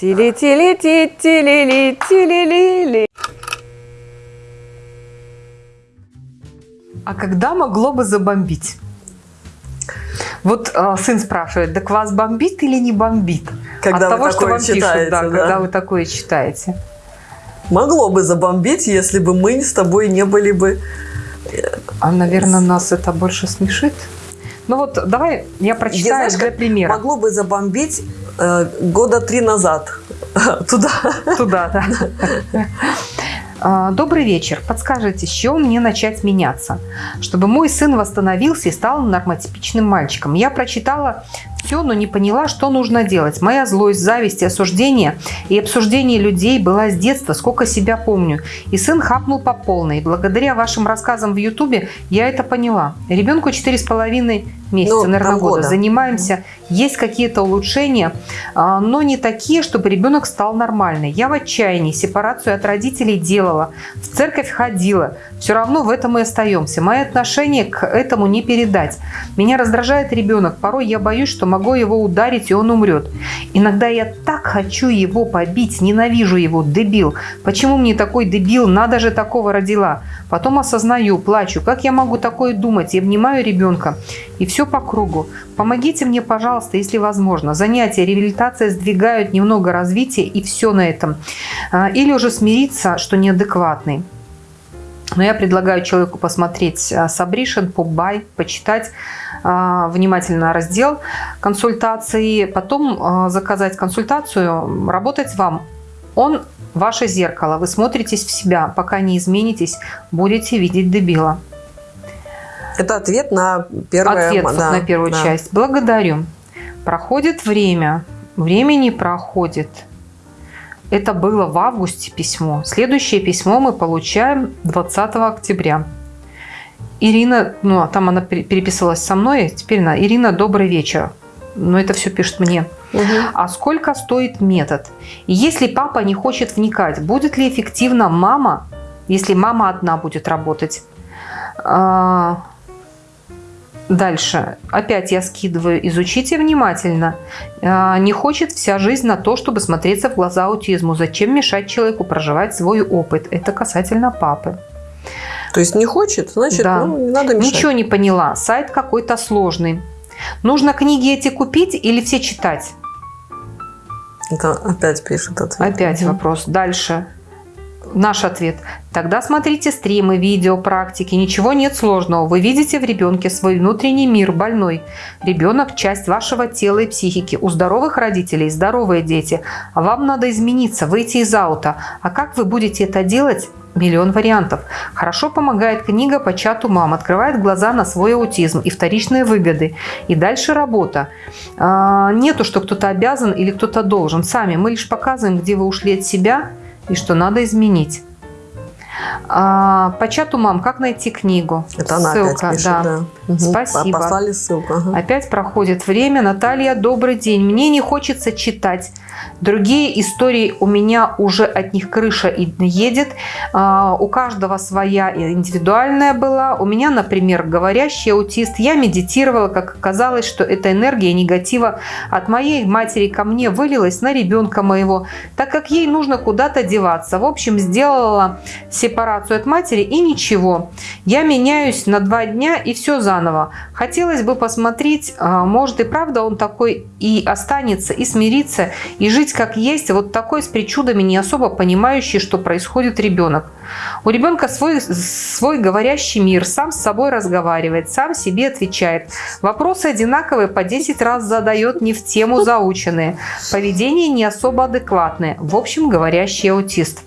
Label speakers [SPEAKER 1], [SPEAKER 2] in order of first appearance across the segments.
[SPEAKER 1] Тили-тили-ти, тили-ли, тили-ли-ли. А когда могло бы забомбить? Вот э, сын спрашивает, так вас бомбит или не бомбит?
[SPEAKER 2] Когда
[SPEAKER 1] От
[SPEAKER 2] вы
[SPEAKER 1] того, что вам пишут,
[SPEAKER 2] читаете,
[SPEAKER 1] да,
[SPEAKER 2] да.
[SPEAKER 1] когда вы такое читаете.
[SPEAKER 2] Могло бы забомбить, если бы мы с тобой не были бы...
[SPEAKER 1] А, наверное, нас это больше смешит. Ну вот, давай я прочитаю
[SPEAKER 2] знаешь,
[SPEAKER 1] для примера.
[SPEAKER 2] Могло бы забомбить э, года три назад. Туда.
[SPEAKER 1] Туда, да. А, Добрый вечер. Подскажите, с чего мне начать меняться, чтобы мой сын восстановился и стал нормотипичным мальчиком? Я прочитала все, но не поняла, что нужно делать. Моя злость, зависть и осуждение и обсуждение людей была с детства, сколько себя помню. И сын хапнул по полной. Благодаря вашим рассказам в Ютубе я это поняла. Ребенку четыре с половиной месяца,
[SPEAKER 2] Ну,
[SPEAKER 1] наверное, года.
[SPEAKER 2] полгода.
[SPEAKER 1] Занимаемся. Есть какие-то улучшения, а, но не такие, чтобы ребенок стал нормальный. Я в отчаянии. Сепарацию от родителей делала. В церковь ходила. Все равно в этом и остаемся. Мои отношения к этому не передать. Меня раздражает ребенок. Порой я боюсь, что могу его ударить, и он умрет. Иногда я так хочу его побить. Ненавижу его. Дебил. Почему мне такой дебил? Надо же такого родила. Потом осознаю, плачу. Как я могу такое думать? Я обнимаю ребенка. И все по кругу. Помогите мне, пожалуйста, если возможно. Занятия, реабилитация сдвигают немного развития и все на этом. А, Или уже смириться, что неадекватный. Но я предлагаю человеку посмотреть а, Сабришин, Попбай, почитать внимательно раздел консультации, потом а, заказать консультацию, работать вам. Он ваше зеркало, вы смотритесь в себя, пока не изменитесь, будете видеть дебила.
[SPEAKER 2] Это ответ на первое.
[SPEAKER 1] Ответ
[SPEAKER 2] да,
[SPEAKER 1] на первую
[SPEAKER 2] да.
[SPEAKER 1] часть. Благодарю. Проходит время, не проходит. Это было в августе письмо. Следующее письмо мы получаем 20 октября. Ирина, ну а там она пере- переписывалась со мной, теперь она, Ирина, добрый вечер. Но это все пишет мне.
[SPEAKER 2] Мгм.
[SPEAKER 1] А сколько стоит метод? Если папа не хочет вникать, будет ли эффективно мама, если мама одна будет работать? А, Дальше. Опять я скидываю. Изучите внимательно. А, Не хочет вся жизнь на то, чтобы смотреться в глаза аутизму. Зачем мешать человеку проживать свой опыт? Это касательно папы.
[SPEAKER 2] То есть не хочет, значит,
[SPEAKER 1] Да.
[SPEAKER 2] ну, не надо мешать.
[SPEAKER 1] Ничего не поняла. Сайт какой-то сложный. Нужно книги эти купить или все читать?
[SPEAKER 2] Это опять пишет ответ.
[SPEAKER 1] Опять
[SPEAKER 2] Мгм.
[SPEAKER 1] вопрос. Дальше. Наш ответ. Тогда смотрите стримы, видео, практики. Ничего нет сложного. Вы видите в ребенке свой внутренний мир больной. Ребенок – часть вашего тела и психики. У здоровых родителей здоровые дети. А вам надо измениться, выйти из аута. А как вы будете это делать? Миллион вариантов. Хорошо помогает книга по чату мам. Открывает глаза на свой аутизм и вторичные выгоды. И дальше работа. А, Нету, что кто-то обязан или кто-то должен. Сами мы лишь показываем, где вы ушли от себя и что надо изменить. А, по чату мам, как найти книгу?
[SPEAKER 2] Это она
[SPEAKER 1] Ссылка,
[SPEAKER 2] опять пишет,
[SPEAKER 1] да.
[SPEAKER 2] да. Мгм.
[SPEAKER 1] Спасибо.
[SPEAKER 2] Послали ссылку. ага.
[SPEAKER 1] Опять проходит время. Наталья, добрый день. Мне не хочется читать. Другие истории у меня уже от них крыша едет. А, У каждого своя индивидуальная была. У меня, например, говорящий аутист. Я медитировала, как оказалось, что эта энергия негатива от моей матери ко мне вылилась на ребенка моего, так как ей нужно куда-то деваться. В общем, сделала сепарацию от матери и ничего. Я меняюсь на два дня и все заново. Хотелось бы посмотреть, а, может и правда он такой и останется, и смириться, и жить как есть, вот такой с причудами, не особо понимающий, что происходит ребенок. У ребенка свой, свой говорящий мир, сам с собой разговаривает, сам себе отвечает. Вопросы одинаковые, по 10 раз задает, не в тему заученные. Поведение не особо адекватное. В общем, говорящий аутист.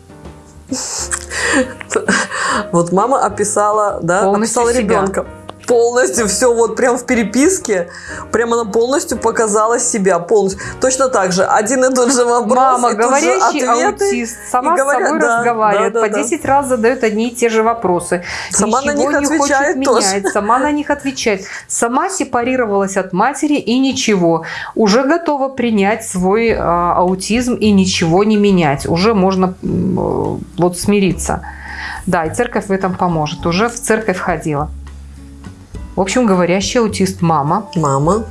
[SPEAKER 2] Вот мама описала, да, описала ребенка. Полностью все вот прям в переписке, прям она полностью показала себя полностью. Точно так же один и тот же вопрос,
[SPEAKER 1] Мама,
[SPEAKER 2] и тут же
[SPEAKER 1] говорящий
[SPEAKER 2] ответы.
[SPEAKER 1] аутист, сама
[SPEAKER 2] и говорят-
[SPEAKER 1] с собой
[SPEAKER 2] да,
[SPEAKER 1] разговаривает,
[SPEAKER 2] да, да,
[SPEAKER 1] по
[SPEAKER 2] да.
[SPEAKER 1] 10 раз задает одни и те же вопросы.
[SPEAKER 2] Сама на
[SPEAKER 1] Ничего
[SPEAKER 2] них
[SPEAKER 1] не
[SPEAKER 2] отвечает
[SPEAKER 1] хочет
[SPEAKER 2] тоже.
[SPEAKER 1] менять, сама на них отвечает. Сама сепарировалась от матери и ничего. Уже готова принять свой э, аутизм и ничего не менять. Уже можно э, вот смириться. Да, и церковь в этом поможет. Уже в церковь ходила. В общем, говорящий аутист мама.
[SPEAKER 2] Мама.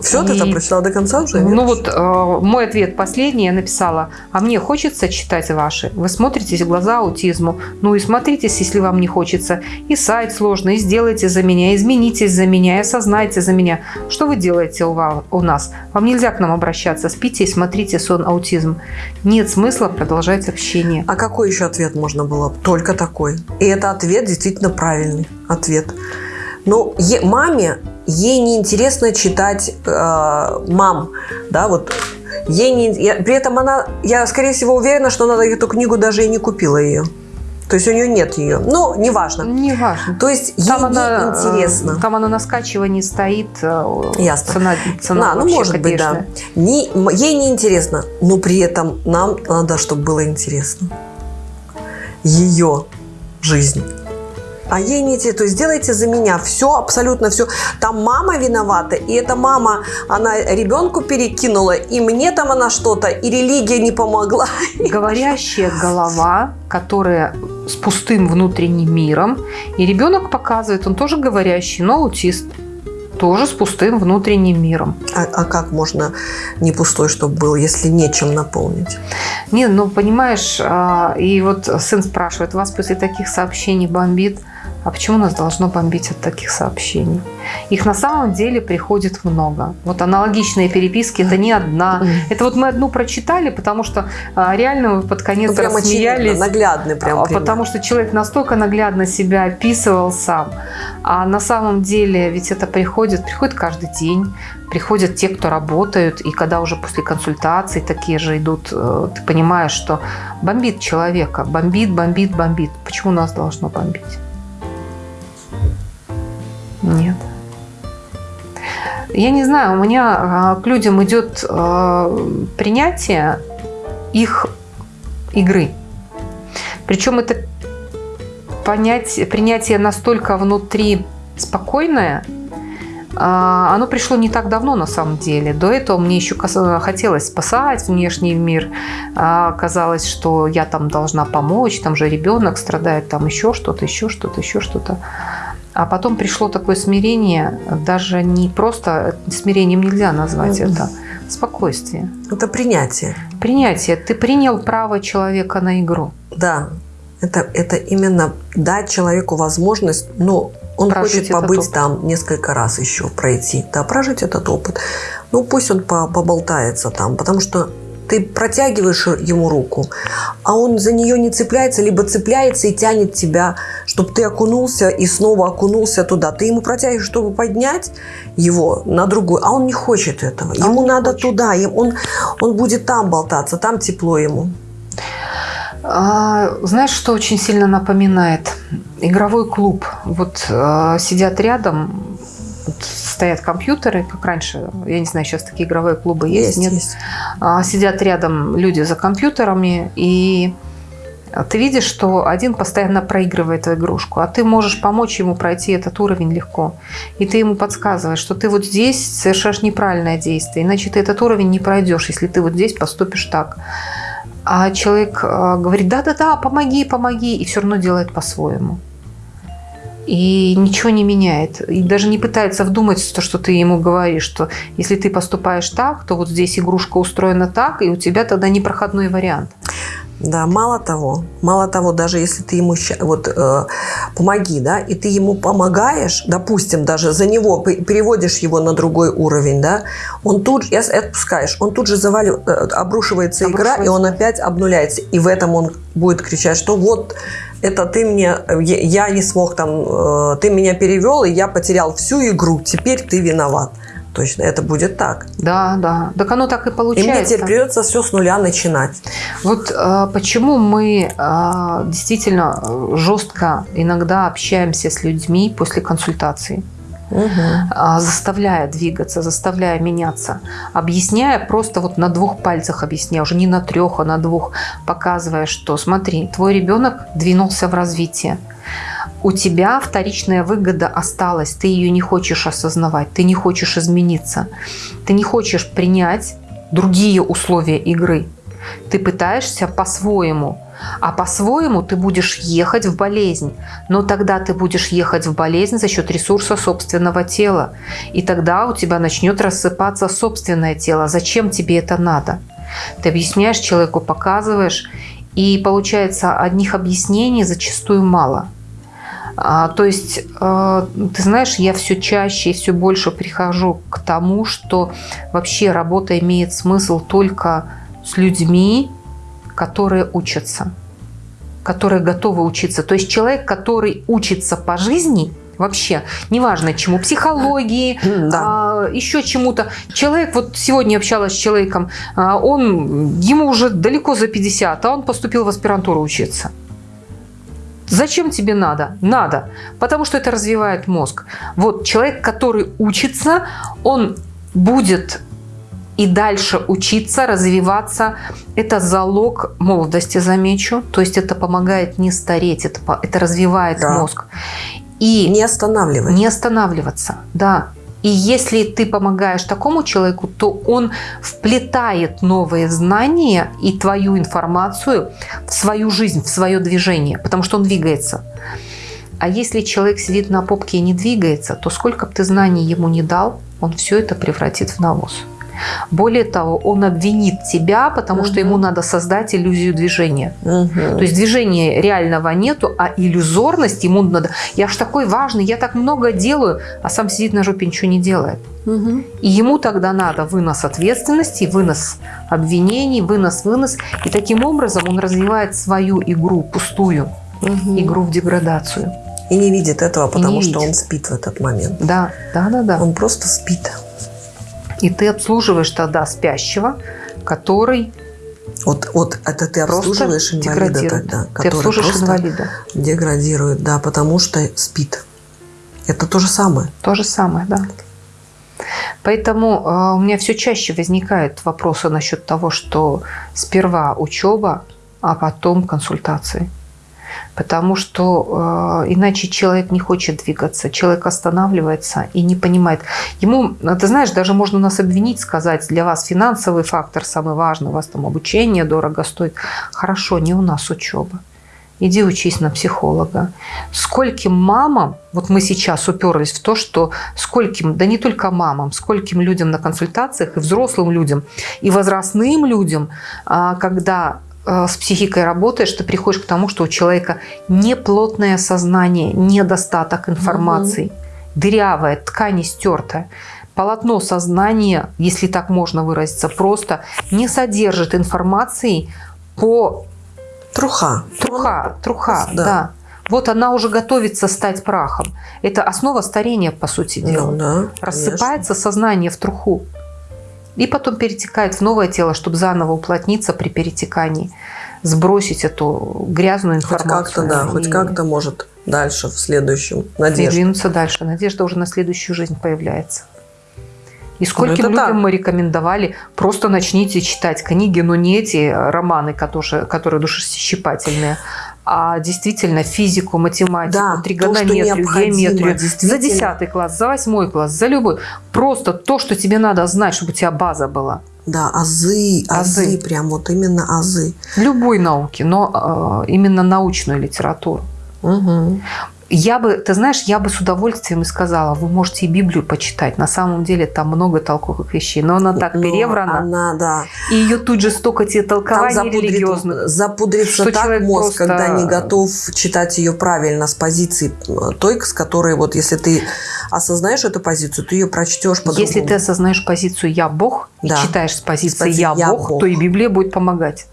[SPEAKER 2] Все,
[SPEAKER 1] И-
[SPEAKER 2] ты там прочитала до конца уже?
[SPEAKER 1] Ну вот э, мой ответ последний я написала. А мне хочется читать ваши. Вы смотритесь в глаза аутизму. Ну и смотритесь, если вам не хочется. И сайт сложный, и сделайте за меня, изменитесь за меня, и осознайте за меня. Что вы делаете у, ва- у нас? Вам нельзя к нам обращаться. Спите и смотрите сон аутизм. Нет смысла продолжать общение.
[SPEAKER 2] А какой еще ответ можно было? Только такой. И это ответ действительно правильный ответ. Но е- маме, ей неинтересно читать э, мам, да, вот. Ей не, я- при этом она, я скорее всего уверена, что она эту книгу даже и не купила ее. То есть у нее нет ее. Ну, неважно.
[SPEAKER 1] Не важно.
[SPEAKER 2] То есть ей
[SPEAKER 1] Там
[SPEAKER 2] не
[SPEAKER 1] она, э,
[SPEAKER 2] интересно.
[SPEAKER 1] там она на скачивании стоит. э,
[SPEAKER 2] Ясно.
[SPEAKER 1] Цена, цена
[SPEAKER 2] Да, ну может быть, да. Не, ей не интересно, но при этом нам надо, чтобы было интересно. Ее жизнь. А ей не интересно. То есть сделайте за меня все, абсолютно все. Там мама виновата, и эта мама, она ребенку перекинула, и мне там она что-то, и религия не помогла.
[SPEAKER 1] говорящая голова, которая с пустым внутренним миром. И ребенок показывает, он тоже говорящий, но аутист. Тоже с пустым внутренним миром.
[SPEAKER 2] А, а как можно не пустой, чтобы был, если нечем наполнить?
[SPEAKER 1] Не, ну понимаешь, а, и вот сын спрашивает, вас после таких сообщений бомбит? А почему нас должно бомбить от таких сообщений? Их на самом деле приходит много. Вот аналогичные переписки это не одна. Это вот мы одну прочитали, потому что а, реально мы под конец
[SPEAKER 2] Ну, прям
[SPEAKER 1] рассмеялись.
[SPEAKER 2] наглядный прям
[SPEAKER 1] А,
[SPEAKER 2] пример.
[SPEAKER 1] Потому что человек настолько наглядно себя описывал сам. А на самом деле ведь это приходит, приходит каждый день. Приходят те, кто работают, и когда уже после консультаций такие же идут, э, ты понимаешь, что бомбит человека, бомбит, бомбит, бомбит. Почему нас должно бомбить? Нет. Я не знаю, у меня а, к людям идет э, принятие их игры. Причем это понять, принятие настолько внутри спокойное, а, оно пришло не так давно на самом деле. До этого мне еще хотелось спасать внешний мир. А, Казалось, что я там должна помочь, там же ребенок страдает, там еще что-то, еще что-то, еще что-то. А потом пришло такое смирение, даже не просто смирением нельзя назвать
[SPEAKER 2] Мгм.
[SPEAKER 1] это, спокойствие.
[SPEAKER 2] Это принятие.
[SPEAKER 1] Принятие. Ты принял право человека на игру.
[SPEAKER 2] Да, это, это именно дать человеку возможность, ну, он
[SPEAKER 1] Прожить
[SPEAKER 2] хочет побыть там несколько раз еще, пройти, да, прожить этот опыт. Ну, пусть он по- поболтается там, потому что ты протягиваешь ему руку, а он за нее не цепляется, либо цепляется и тянет тебя, чтобы ты окунулся и снова окунулся туда. Ты ему протягиваешь, чтобы поднять его на другой, а он не хочет этого.
[SPEAKER 1] А
[SPEAKER 2] ему надо
[SPEAKER 1] хочет.
[SPEAKER 2] туда, он, он будет там болтаться, там тепло ему.
[SPEAKER 1] А, Знаешь, что очень сильно напоминает? Игровой клуб. Вот э, сидят рядом, стоят компьютеры, как раньше, я не знаю, сейчас такие игровые клубы есть, нет?
[SPEAKER 2] есть.
[SPEAKER 1] А, Сидят рядом люди за компьютерами, и ты видишь, что один постоянно проигрывает игрушку, а ты можешь помочь ему пройти этот уровень легко. И ты ему подсказываешь, что ты вот здесь совершаешь неправильное действие, иначе ты этот уровень не пройдешь, если ты вот здесь поступишь так. А человек э, говорит, да-да-да, помоги, помоги, и все равно делает по-своему. И ничего не меняет. И даже не пытается вдумать в то, что ты ему говоришь, что если ты поступаешь так, то вот здесь игрушка устроена так, и у тебя тогда непроходной вариант.
[SPEAKER 2] Да, мало того, мало того, даже если ты ему вот э, помоги, да, и ты ему помогаешь, допустим, даже за него пе- переводишь его на другой уровень, да, он тут же, отпускаешь, он тут же завалив, э, обрушивается, игра, и
[SPEAKER 1] Обрушивается.
[SPEAKER 2] он опять обнуляется, и в этом он будет кричать, что вот это ты мне, я я не смог там, э, ты меня перевел, и я потерял всю игру, теперь ты виноват. Точно, это будет так.
[SPEAKER 1] Да, да. Так оно так и
[SPEAKER 2] И мне
[SPEAKER 1] получается.
[SPEAKER 2] теперь придется все с нуля начинать.
[SPEAKER 1] Вот э, почему мы э, действительно э, жестко иногда общаемся с людьми после консультации. А, заставляя двигаться, заставляя меняться, объясняя просто вот на двух пальцах объясняя, уже не на трех, а на двух, показывая, что смотри, твой ребенок двинулся в развитие. У тебя вторичная выгода осталась, ты ее не хочешь осознавать, ты не хочешь измениться, ты не хочешь принять другие условия игры. Ты пытаешься по-своему. А по-своему ты будешь ехать в болезнь. Но тогда ты будешь ехать в болезнь за счет ресурса собственного тела. И тогда у тебя начнет рассыпаться собственное тело. Зачем тебе это надо? Ты объясняешь человеку, показываешь. И получается, одних объяснений зачастую мало. А, то есть, э, ты знаешь, я все чаще и все больше прихожу к тому, что вообще работа имеет смысл только с людьми, которые учатся, которые готовы учиться. То есть человек, который учится по жизни, вообще, неважно чему, психологии, да. а, еще чему-то. Человек, вот сегодня общалась с человеком, а, он, ему уже далеко за 50, а он поступил в аспирантуру учиться. Зачем тебе надо? Надо. Потому что это развивает мозг. Вот человек, который учится, он будет и дальше учиться, развиваться. Это залог молодости, замечу. То есть это помогает не стареть, это, это развивает да. мозг.
[SPEAKER 2] И не останавливать.
[SPEAKER 1] Не останавливаться, да. И если ты помогаешь такому человеку, то он вплетает новые знания и твою информацию в свою жизнь, в свое движение, потому что он двигается. А если человек сидит на попке и не двигается, то сколько бы ты знаний ему не дал, он все это превратит в навоз. Более того, он обвинит тебя, потому угу. что ему надо создать иллюзию движения. Угу. То есть движения реального нету, а иллюзорность ему надо. Я ж такой важный, я так много делаю, а сам сидит на жопе ничего не делает. Угу. И ему тогда надо вынос ответственности, вынос обвинений, вынос, вынос. И таким образом он развивает свою игру пустую, угу. игру в деградацию.
[SPEAKER 2] И не видит этого, потому что видит. он спит в этот момент.
[SPEAKER 1] Да, да, да, да.
[SPEAKER 2] Он просто спит.
[SPEAKER 1] И ты обслуживаешь тогда спящего, который
[SPEAKER 2] вот, вот это ты обслуживаешь инвалида тогда,
[SPEAKER 1] который ты обслуживаешь инвалида.
[SPEAKER 2] деградирует, да, потому что спит. Это то же самое.
[SPEAKER 1] То же самое, да. Поэтому э, у меня все чаще возникают вопросы насчет того, что сперва учеба, а потом консультации потому что э, иначе человек не хочет двигаться, человек останавливается и не понимает. Ему, ты знаешь, даже можно нас обвинить, сказать, для вас финансовый фактор самый важный, у вас там обучение дорого стоит. Хорошо, не у нас учеба. Иди учись на психолога. Скольким мамам, вот мы сейчас уперлись в то, что скольким, да не только мамам, скольким людям на консультациях, и взрослым людям, и возрастным людям, а, когда с психикой работаешь, ты приходишь к тому, что у человека неплотное сознание, недостаток информации, угу. дырявая, ткань стертая. Полотно сознания, если так можно выразиться, просто не содержит информации по...
[SPEAKER 2] Труха.
[SPEAKER 1] Труха, труха, да. да. Вот она уже готовится стать прахом. Это основа старения, по сути ну дела. Ну, да, Рассыпается сознание в труху и потом перетекает в новое тело, чтобы заново уплотниться при перетекании, сбросить эту грязную информацию.
[SPEAKER 2] Хоть как-то, да, хоть как-то может дальше, в следующем, надежда.
[SPEAKER 1] Двинуться дальше. Надежда уже на следующую жизнь появляется. И скольким людям так. мы рекомендовали, просто начните читать книги, но не эти романы, которые, которые душесчипательные, а действительно физику, математику, да, тригонометрию, то, геометрию. За 10 класс, за 8 класс, за любой. Просто то, что тебе надо знать, чтобы у тебя база была.
[SPEAKER 2] Да, азы, азы, азы прям вот именно азы.
[SPEAKER 1] Любой науки, но э, именно научную литературу. Угу. Я бы, ты знаешь, я бы с удовольствием и сказала, вы можете и Библию почитать. На самом деле там много толковых вещей, но она так но переврана.
[SPEAKER 2] Она, да.
[SPEAKER 1] И ее тут же столько тебе толкований там запудрит, религиозных.
[SPEAKER 2] Запудрится так мозг, просто... когда не готов читать ее правильно с позиции той, с которой вот если ты осознаешь эту позицию, ты ее прочтешь по-другому.
[SPEAKER 1] Если ты осознаешь позицию «я Бог» да. и читаешь с позиции, с позиции «я, я Бог», Бог, то и Библия будет помогать.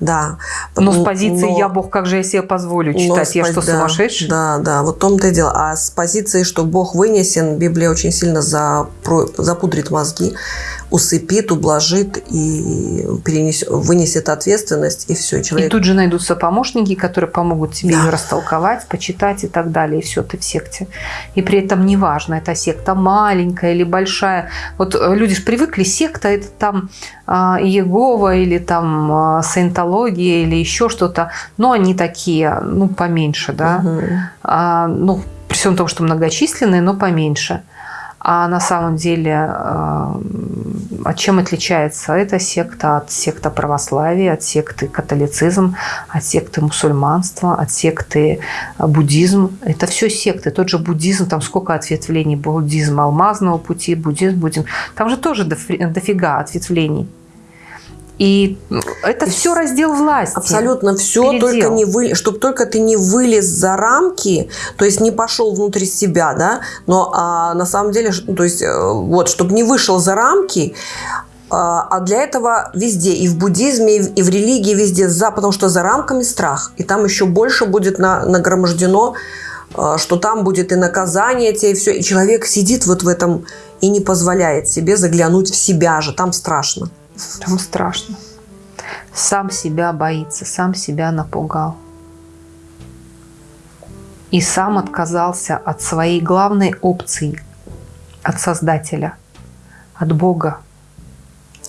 [SPEAKER 2] Да.
[SPEAKER 1] Но с позиции но, «я Бог, как же я себе позволю читать? Я что, да, сумасшедший?»
[SPEAKER 2] Да, да, вот в том-то и дело. А с позиции, что Бог вынесен, Библия очень сильно запро, запудрит мозги усыпит, ублажит и перенесет, вынесет ответственность, и все.
[SPEAKER 1] человек... И тут же найдутся помощники, которые помогут тебе да. ее растолковать, почитать и так далее, и все, ты в секте. И при этом неважно, это секта маленькая или большая. Вот э, люди же привыкли, секта это там э, Иегова или там э, саентология или еще что-то, но они такие, ну, поменьше, да. Угу. А, ну, при всем том, что многочисленные, но поменьше. А на самом деле от чем отличается эта секта от секты православия, от секты католицизм, от секты мусульманства, от секты э, буддизм. Это все секты. Тот же буддизм, там сколько ответвлений. Буддизм алмазного пути, буддизм, буддизм. Там же тоже дофига ответвлений. И это и все раздел власти.
[SPEAKER 2] Абсолютно все, передел. только не вы, чтобы только ты не вылез за рамки, то есть не пошел внутрь себя, да, но а, на самом деле, то есть э, вот, чтобы не вышел за рамки, а, а для этого везде, и в буддизме, и в религии, везде за, потому что за рамками страх. И там еще больше будет на, нагромождено, а, что там будет и наказание тебе, и все. И человек сидит вот в этом и не позволяет себе заглянуть в себя же. Там страшно.
[SPEAKER 1] Там страшно. Сам себя боится, сам себя напугал. И сам отказался от своей главной опции, от Создателя, от Бога.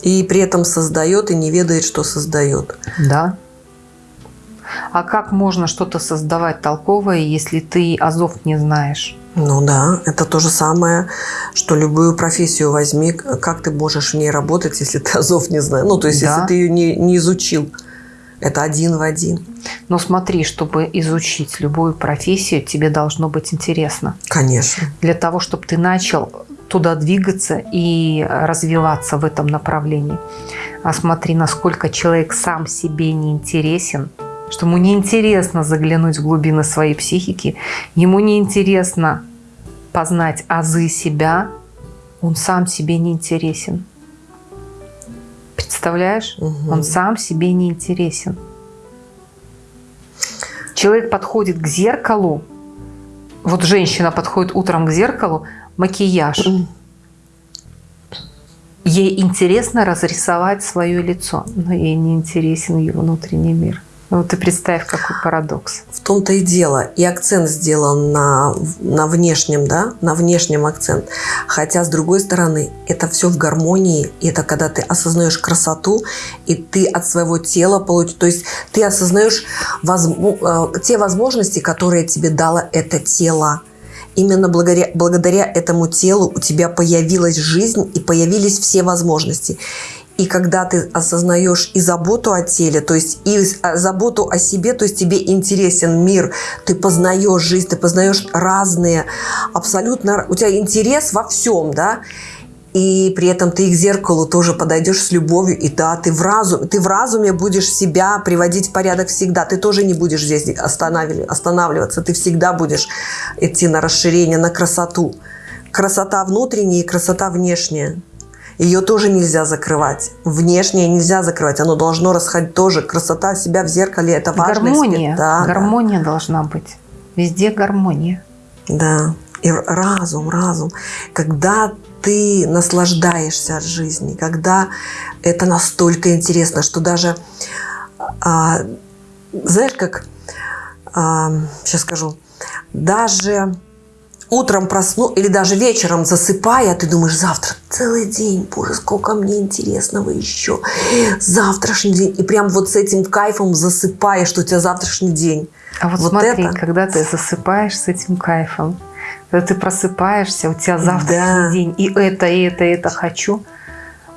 [SPEAKER 2] И при этом создает и не ведает, что создает.
[SPEAKER 1] Да. А как можно что-то создавать толковое, если ты азов не знаешь?
[SPEAKER 2] Ну да, это то же самое, что любую профессию возьми, как ты можешь в ней работать, если ты азов не знаешь. Ну, то есть, да. если ты ее не, не изучил. Это один в один.
[SPEAKER 1] Но смотри, чтобы изучить любую профессию, тебе должно быть интересно.
[SPEAKER 2] Конечно.
[SPEAKER 1] Для того, чтобы ты начал туда двигаться и развиваться в этом направлении. А смотри, насколько человек сам себе не интересен, что ему неинтересно заглянуть в глубины своей психики, ему неинтересно познать азы себя, он сам себе не интересен. Представляешь? Угу. Он сам себе не интересен. Человек подходит к зеркалу, вот женщина подходит утром к зеркалу, макияж. Ей интересно разрисовать свое лицо, но ей не интересен ее внутренний мир. Ну, ты представь, какой парадокс.
[SPEAKER 2] В том-то и дело. И акцент сделан на, на внешнем, да, на внешнем акцент. Хотя, с другой стороны, это все в гармонии. И это когда ты осознаешь красоту, и ты от своего тела получишь... То есть ты осознаешь воз, э, те возможности, которые тебе дало это тело. Именно благодаря, благодаря этому телу у тебя появилась жизнь и появились все возможности. И когда ты осознаешь и заботу о теле, то есть и заботу о себе, то есть тебе интересен мир, ты познаешь жизнь, ты познаешь разные, абсолютно, у тебя интерес во всем, да, и при этом ты к зеркалу тоже подойдешь с любовью, и да, ты в, разум, ты в разуме будешь себя приводить в порядок всегда, ты тоже не будешь здесь останавливаться, ты всегда будешь идти на расширение, на красоту. Красота внутренняя и красота внешняя. Ее тоже нельзя закрывать. Внешнее нельзя закрывать. Оно должно расходить тоже. Красота себя в зеркале – это важно.
[SPEAKER 1] Гармония. Да, гармония да. должна быть. Везде гармония.
[SPEAKER 2] Да. И разум, разум. Когда ты наслаждаешься от жизни, когда это настолько интересно, что даже, а, знаешь, как, а, сейчас скажу, даже утром просну или даже вечером засыпая, ты думаешь, завтра целый день, боже, сколько мне интересного еще, завтрашний день. И прям вот с этим кайфом засыпаешь, что у тебя завтрашний день.
[SPEAKER 1] А вот, вот смотри, это... когда ты засыпаешь с этим кайфом, когда ты просыпаешься, у тебя завтрашний да. день, и это, и это, и это хочу,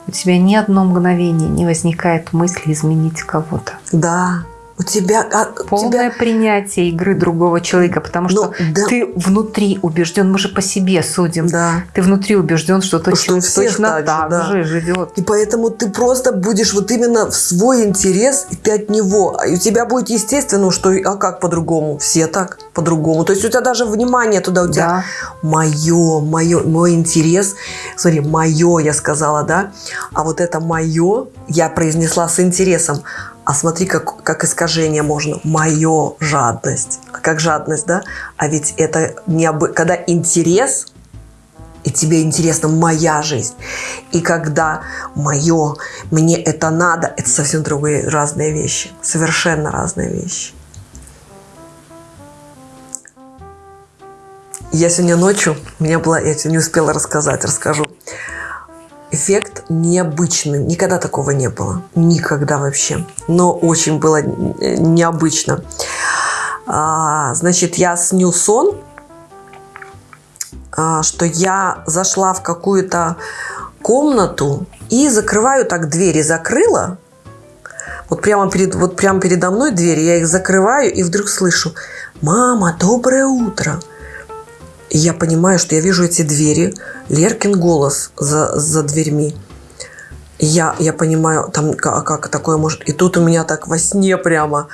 [SPEAKER 1] у тебя ни одно мгновение не возникает мысли изменить кого-то.
[SPEAKER 2] Да, у тебя а,
[SPEAKER 1] полное
[SPEAKER 2] тебя...
[SPEAKER 1] принятие игры другого человека, потому что Но, да. ты внутри убежден, мы же по себе судим. Да. Ты внутри убежден, что что человек точно так, так да. же живет.
[SPEAKER 2] И поэтому ты просто будешь вот именно в свой интерес, и ты от него. И у тебя будет естественно, что а как по-другому? Все так по-другому. То есть у тебя даже внимание туда у тебя да. мое, мое, мой интерес. Смотри, мое, я сказала, да. А вот это мое я произнесла с интересом а смотри, как, как искажение можно. Мое жадность. Как жадность, да? А ведь это не об... когда интерес, и тебе интересна моя жизнь. И когда мое, мне это надо, это совсем другие разные вещи. Совершенно разные вещи. Я сегодня ночью, у меня была, я не успела рассказать, расскажу эффект необычный. Никогда такого не было. Никогда вообще. Но очень было необычно. А, значит, я сню сон, а, что я зашла в какую-то комнату, И закрываю так двери, закрыла. Вот прямо, перед, вот прямо передо мной двери, я их закрываю и вдруг слышу, мама, доброе утро. И я понимаю, что я вижу эти двери, Леркин голос за, за дверьми. Я, я понимаю, там как, как такое может... И тут у меня так во сне прямо...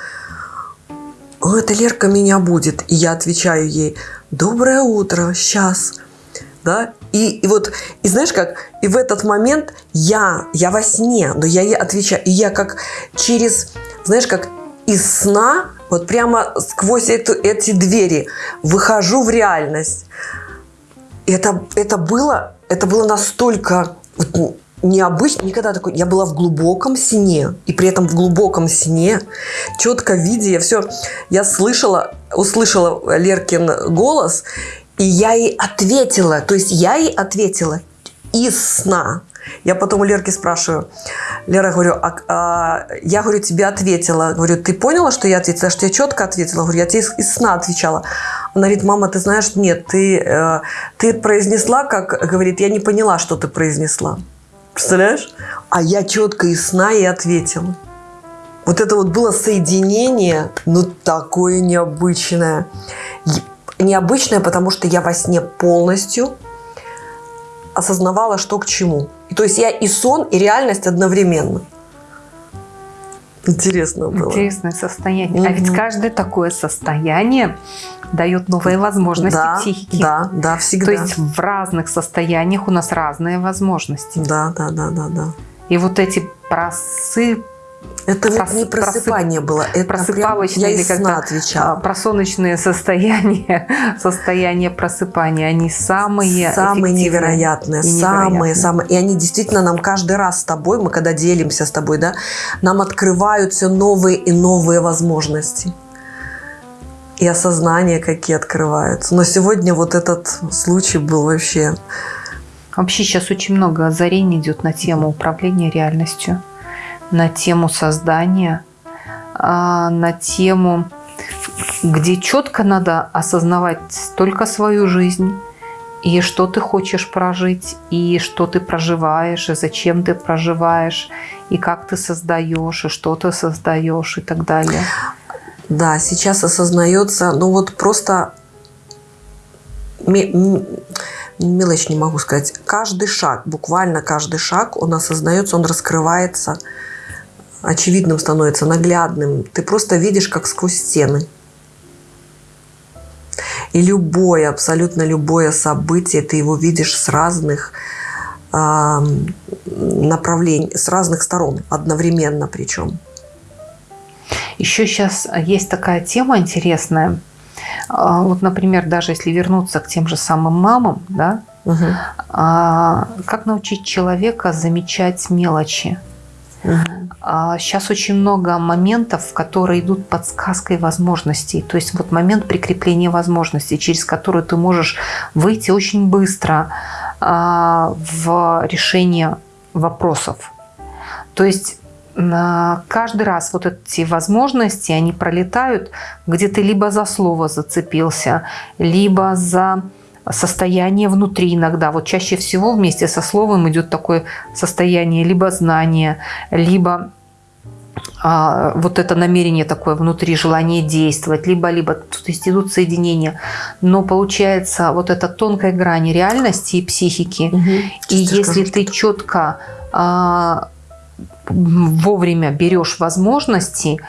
[SPEAKER 2] О, это Лерка меня будет. И я отвечаю ей, доброе утро, сейчас. Да? И, и вот, и знаешь как, и в этот момент я, я во сне, но я ей отвечаю, и я как через, знаешь, как из сна, вот прямо сквозь эту, эти двери выхожу в реальность. Это, это было, это было настолько вот, необычно, никогда такой, я была в глубоком сне, и при этом в глубоком сне, четко видя, я все, я слышала, услышала Леркин голос, и я ей ответила, то есть я ей ответила из сна. Я потом у Лерки спрашиваю, Лера, говорю, а, а, я, говорю, тебе ответила. Говорю, ты поняла, что я ответила? Что я четко ответила? Говорю, я тебе из, из сна отвечала. Она говорит, мама, ты знаешь, нет, ты, э, ты произнесла, как, говорит, я не поняла, что ты произнесла. Представляешь? А я четко из сна и ответила. Вот это вот было соединение, ну, такое необычное необычное, потому что я во сне полностью осознавала, что к чему. То есть я и сон, и реальность одновременно. Интересно было.
[SPEAKER 1] Интересное состояние. Угу. А ведь каждое такое состояние дает новые возможности
[SPEAKER 2] да,
[SPEAKER 1] психики.
[SPEAKER 2] Да, да, всегда.
[SPEAKER 1] То есть в разных состояниях у нас разные возможности.
[SPEAKER 2] Да, да, да, да, да.
[SPEAKER 1] И вот эти просып
[SPEAKER 2] это Прос, вот не просыпание просып, было, это
[SPEAKER 1] просыпалочные или когда отвечала. просоночные состояния, состояния просыпания, они самые
[SPEAKER 2] самые невероятные, и самые, самые, и они действительно нам каждый раз с тобой, мы когда делимся с тобой, да, нам открывают все новые и новые возможности и осознания какие открываются. Но сегодня вот этот случай был вообще.
[SPEAKER 1] Вообще сейчас очень много озарений идет на тему управления реальностью на тему создания, а, на тему, где четко надо осознавать только свою жизнь, и что ты хочешь прожить, и что ты проживаешь, и зачем ты проживаешь, и как ты создаешь, и что ты создаешь, и так далее.
[SPEAKER 2] Да, сейчас осознается, ну вот просто мелочь не могу сказать. Каждый шаг, буквально каждый шаг, он осознается, он раскрывается – очевидным становится, наглядным. Ты просто видишь, как сквозь стены. И любое, абсолютно любое событие, ты его видишь с разных э, направлений, с разных сторон, одновременно причем.
[SPEAKER 1] Еще сейчас есть такая тема интересная. А, вот, например, даже если вернуться к тем же самым мамам, да, угу. как научить человека замечать мелочи? Сейчас а, очень много моментов, которые идут подсказкой возможностей. То есть вот момент прикрепления возможностей, через который ты можешь выйти очень быстро а, в решение вопросов. То есть каждый раз вот эти возможности, они пролетают, где ты либо за слово зацепился, либо за состояние внутри иногда. Вот чаще всего вместе со словом идет такое состояние либо знания, либо а, вот это намерение такое внутри, желание действовать, либо-либо, то есть идут соединения. Но получается вот эта тонкая грань реальности и психики. Угу. И если ты четко а, вовремя берешь возможности,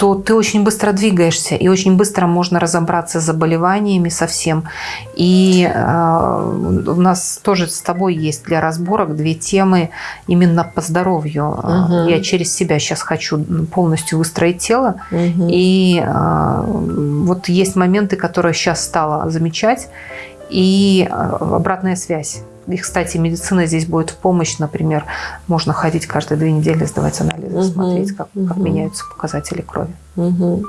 [SPEAKER 1] то ты очень быстро двигаешься, и очень быстро можно разобраться с заболеваниями совсем. И э, у нас тоже с тобой есть для разборок две темы именно по здоровью. Угу. Я через себя сейчас хочу полностью выстроить тело. Угу. И э, вот есть моменты, которые сейчас стала замечать, и э, обратная связь. И, кстати, медицина здесь будет в помощь. Например, можно ходить каждые две недели, сдавать анализы, угу, смотреть, как, угу. как меняются показатели крови. Угу.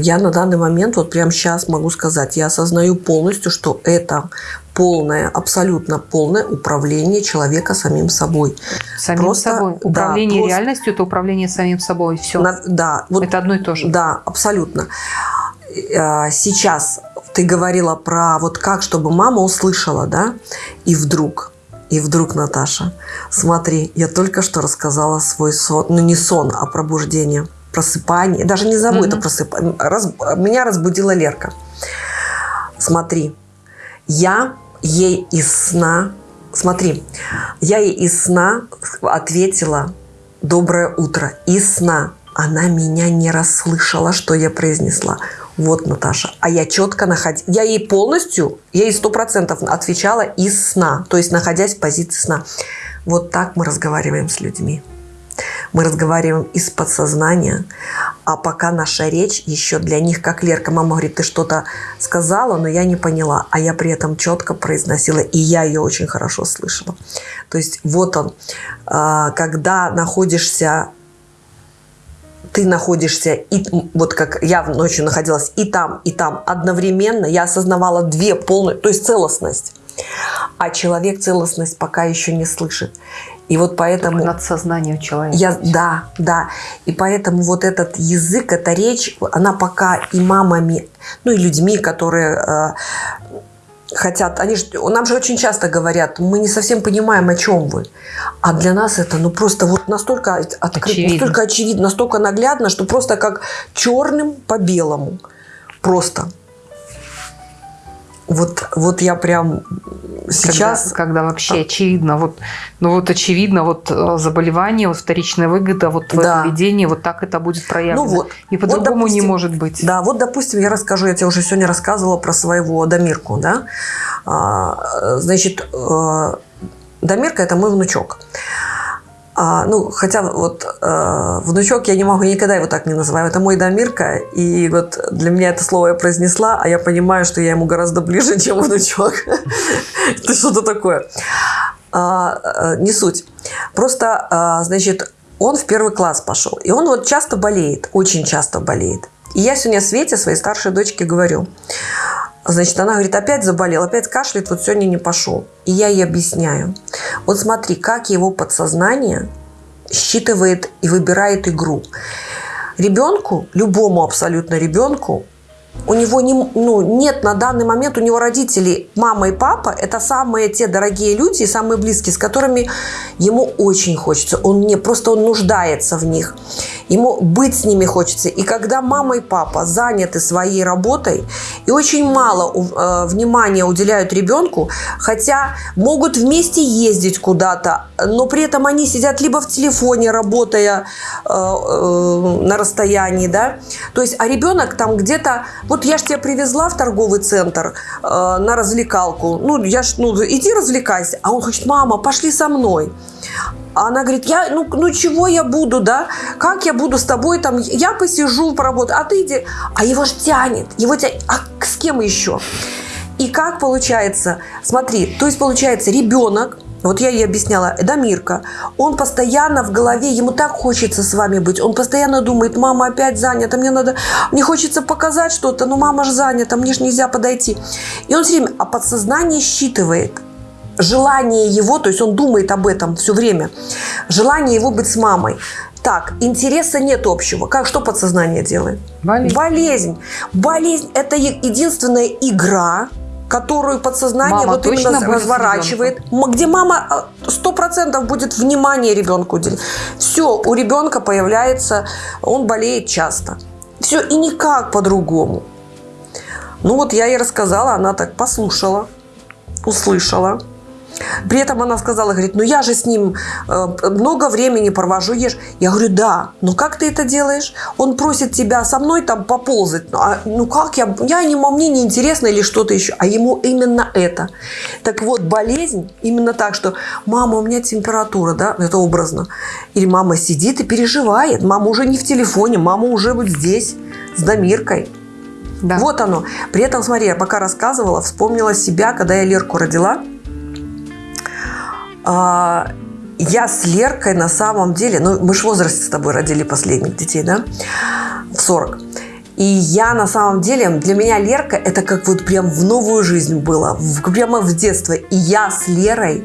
[SPEAKER 2] Я на данный момент, вот прямо сейчас могу сказать, я осознаю полностью, что это полное, абсолютно полное управление человека самим собой.
[SPEAKER 1] Самим просто, собой. Управление да, реальностью – это управление самим собой. Все. На,
[SPEAKER 2] да.
[SPEAKER 1] Вот, это одно и то же.
[SPEAKER 2] Да, абсолютно. А, сейчас ты говорила про вот как, чтобы мама услышала, да, и вдруг. И вдруг, Наташа, смотри, я только что рассказала свой сон, ну не сон, а пробуждение, просыпание. Даже не зову mm-hmm. это просыпание. Раз, меня разбудила Лерка. Смотри, я ей из сна, смотри, я ей из сна ответила «Доброе утро» из сна. Она меня не расслышала, что я произнесла. Вот, Наташа. А я четко находила... Я ей полностью, я ей сто процентов отвечала из сна. То есть, находясь в позиции сна. Вот так мы разговариваем с людьми. Мы разговариваем из подсознания, а пока наша речь еще для них, как Лерка, мама говорит, ты что-то сказала, но я не поняла, а я при этом четко произносила, и я ее очень хорошо слышала. То есть вот он, а, когда находишься ты находишься, и, вот как я ночью находилась и там, и там одновременно, я осознавала две полные, то есть целостность. А человек целостность пока еще не слышит. И вот поэтому...
[SPEAKER 1] Только надсознание у человека.
[SPEAKER 2] Я, да, да. И поэтому вот этот язык, эта речь, она пока и мамами, ну и людьми, которые э, хотят, они же, нам же очень часто говорят, мы не совсем понимаем, о чем вы. А для нас это ну просто вот настолько открыто, очевидно. настолько очевидно, настолько наглядно, что просто как черным по белому. Просто. Вот, вот я прям сейчас...
[SPEAKER 1] Когда, когда вообще а. очевидно, вот, ну вот очевидно, вот э, заболевание, вот вторичная выгода, вот твое да. поведение, вот так это будет проявлено. Ну вот, И по-другому вот, не может быть.
[SPEAKER 2] Да, вот, допустим, я расскажу, я тебе уже сегодня рассказывала про своего Дамирку, да. А, значит, э, Дамирка – это мой внучок. А, ну, хотя вот э, внучок я не могу никогда его так не называю. Это мой Дамирка. И вот для меня это слово я произнесла, а я понимаю, что я ему гораздо ближе, чем внучок. Это что-то такое. А, э, не суть. Просто, а, значит, он в первый класс пошел. И он вот часто болеет, очень часто болеет. И я сегодня Свете, своей старшей дочке, говорю, Значит, она говорит, опять заболел, опять кашляет, вот сегодня не пошел. И я ей объясняю. Вот смотри, как его подсознание считывает и выбирает игру. Ребенку, любому абсолютно ребенку, у него не, ну, нет на данный момент, у него родители, мама и папа, это самые те дорогие люди, самые близкие, с которыми ему очень хочется. Он не, просто он нуждается в них. Ему быть с ними хочется. И когда мама и папа заняты своей работой и очень мало э, внимания уделяют ребенку, хотя могут вместе ездить куда-то, но при этом они сидят либо в телефоне, работая э, э, на расстоянии, да, то есть, а ребенок там где-то вот я ж тебя привезла в торговый центр э, на развлекалку. Ну, я ж, ну, иди развлекайся. А он говорит, мама, пошли со мной. А она говорит, я, ну, ну чего я буду, да? Как я буду с тобой там? Я посижу, поработаю, а ты иди. А его ж тянет, его тянет. А с кем еще? И как получается? Смотри, то есть получается ребенок вот я ей объясняла, Эдамирка, он постоянно в голове, ему так хочется с вами быть, он постоянно думает, мама опять занята, мне надо, мне хочется показать что-то, но мама же занята, мне же нельзя подойти. И он все время, а подсознание считывает желание его, то есть он думает об этом все время, желание его быть с мамой. Так, интереса нет общего. Как, что подсознание делает?
[SPEAKER 1] Болезнь.
[SPEAKER 2] Болезнь. Болезнь – это единственная игра, которую подсознание
[SPEAKER 1] мама
[SPEAKER 2] вот именно разворачивает, где мама э, сто процентов будет внимание ребенку уделять. Все, у ребенка появляется, он болеет часто. Все, и никак по-другому. Ну вот я ей рассказала, она так послушала, услышала. При этом она сказала, говорит, ну я же с ним э, много времени провожу, ешь. Я говорю, да, но как ты это делаешь? Он просит тебя со мной там поползать. Ну, а, ну как я, я не, мне не интересно или что-то еще. А ему именно это. Так вот, болезнь именно так, что мама, у меня температура, да, это образно. Или мама сидит и переживает. Мама уже не в телефоне, мама уже вот здесь с Дамиркой. Да. Вот оно. При этом, смотри, я пока рассказывала, вспомнила себя, когда я Лерку родила – а, я с Леркой на самом деле, ну, мы же в возрасте с тобой родили последних детей, да, в 40. И я на самом деле, для меня Лерка это как вот прям в новую жизнь было, в, прямо в детство. И я с Лерой,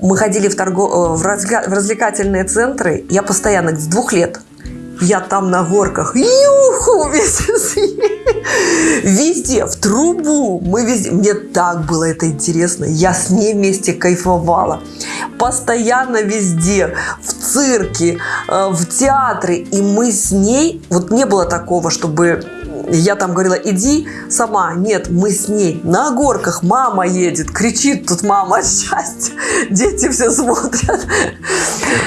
[SPEAKER 2] мы ходили в, торго, э, в развлекательные центры, я постоянно с двух лет. Я там на горках. Юху! Везде, в трубу. Мы везде. Мне так было это интересно. Я с ней вместе кайфовала. Постоянно везде. В цирке, э, в театре. И мы с ней... Вот не было такого, чтобы я там говорила, иди сама. Нет, мы с ней на горках. Мама едет, кричит тут мама от счастья. Дети все смотрят.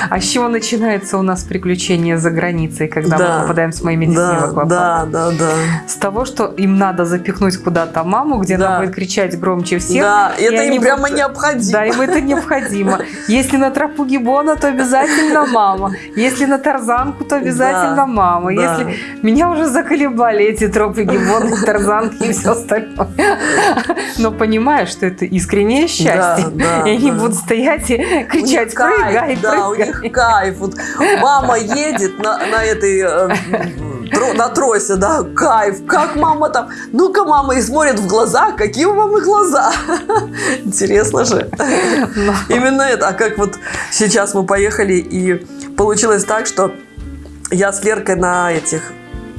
[SPEAKER 1] А с чего начинается у нас приключение за границей, когда
[SPEAKER 2] Да.
[SPEAKER 1] мы попадаем с моими детьми
[SPEAKER 2] Да,
[SPEAKER 1] в аквапарк?
[SPEAKER 2] да, да, да.
[SPEAKER 1] С того, что им надо запихнуть куда-то маму, где
[SPEAKER 2] Да.
[SPEAKER 1] она будет кричать громче всех.
[SPEAKER 2] Да,
[SPEAKER 1] и
[SPEAKER 2] это им прямо
[SPEAKER 1] будут-
[SPEAKER 2] необходимо.
[SPEAKER 1] Да, им это необходимо. Если на тропу гибона, то обязательно мама. Если на тарзанку, то обязательно
[SPEAKER 2] Да,
[SPEAKER 1] мама.
[SPEAKER 2] да.
[SPEAKER 1] Если меня уже заколебали эти тропы гибона, тарзанки и все остальное. Но понимаю, что это искреннее счастье.
[SPEAKER 2] Да, да,
[SPEAKER 1] и они
[SPEAKER 2] да.
[SPEAKER 1] будут стоять и кричать, прыгай,
[SPEAKER 2] кайф, да, у
[SPEAKER 1] прыгай.
[SPEAKER 2] них кайф. Вот мама едет на, на этой э, на тросе, да, кайф. Как мама там? Ну-ка, мама и смотрит в глаза. Какие у мамы глаза? Интересно же.
[SPEAKER 1] Но-
[SPEAKER 2] Именно это. А как вот сейчас мы поехали, и получилось так, что я с Леркой на этих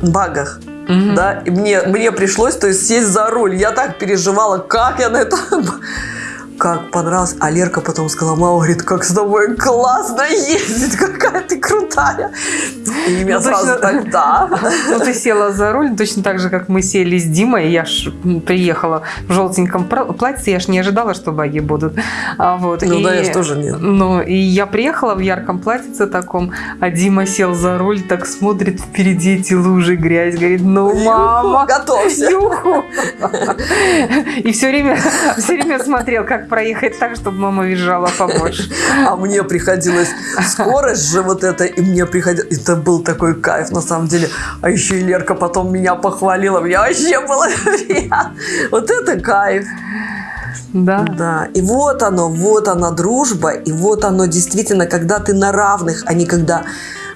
[SPEAKER 2] багах,
[SPEAKER 1] Мгм.
[SPEAKER 2] да, и мне, мне пришлось, то есть, сесть за руль. Я так переживала, как я на это... Как понравилось. А Лерка потом сказала, мама, говорит, как с тобой классно ездить, какая ты крутая. И меня
[SPEAKER 1] Ну,
[SPEAKER 2] сразу
[SPEAKER 1] точно.
[SPEAKER 2] так, да.
[SPEAKER 1] Ну, ты села за руль, точно так же, как мы сели с Димой. Я ж приехала в желтеньком платье, я ж не ожидала, что баги будут. А, вот.
[SPEAKER 2] Ну
[SPEAKER 1] и,
[SPEAKER 2] да, я ж тоже нет.
[SPEAKER 1] Ну, и я приехала в ярком платьице таком, а Дима сел за руль, так смотрит впереди эти лужи, грязь, говорит, ну, мама,
[SPEAKER 2] Готовься.
[SPEAKER 1] Юху! И все время, все время смотрел, как проехать так, чтобы мама визжала побольше.
[SPEAKER 2] А мне приходилось скорость же вот это, и мне приходилось... Это был такой кайф, на самом деле. А еще и Лерка потом меня похвалила. Мне вообще было. Вот это кайф.
[SPEAKER 1] Да.
[SPEAKER 2] Да, и вот оно, вот она дружба, и вот оно действительно, когда ты на равных, а не когда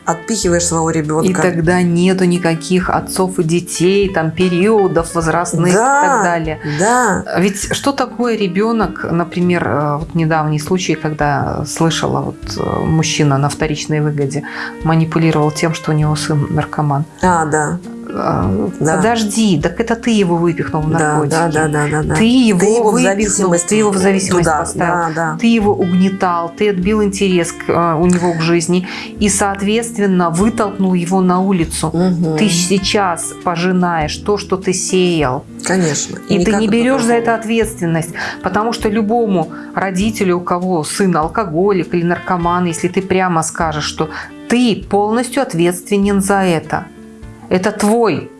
[SPEAKER 2] отпихиваешь своего ребенка.
[SPEAKER 1] И тогда нету никаких отцов и детей, там периодов возрастных
[SPEAKER 2] да,
[SPEAKER 1] и так далее.
[SPEAKER 2] Да,
[SPEAKER 1] Ведь что такое ребенок, например, э, вот недавний случай, когда слышала, вот э, мужчина на вторичной выгоде манипулировал тем, что у него сын наркоман.
[SPEAKER 2] а, да,
[SPEAKER 1] Э,
[SPEAKER 2] Да.
[SPEAKER 1] Подожди, так это ты его выпихнул в наркотики.
[SPEAKER 2] да, да, да, да, да.
[SPEAKER 1] Ты его,
[SPEAKER 2] Ты его в
[SPEAKER 1] выпихнул,
[SPEAKER 2] зависимость
[SPEAKER 1] ты его в зависимость
[SPEAKER 2] туда,
[SPEAKER 1] поставил.
[SPEAKER 2] Да, да.
[SPEAKER 1] Ты его угнетал, ты отбил интерес к, э, у него к жизни и, соответственно, вытолкнул его на улицу.
[SPEAKER 2] Мгм.
[SPEAKER 1] Ты сейчас пожинаешь то, что ты сеял.
[SPEAKER 2] Конечно.
[SPEAKER 1] И, ты
[SPEAKER 2] никак
[SPEAKER 1] не берешь за это ответственность. Потому что любому родителю, у кого сын алкоголик или наркоман, если ты прямо скажешь, что ты полностью ответственен за это. Это твой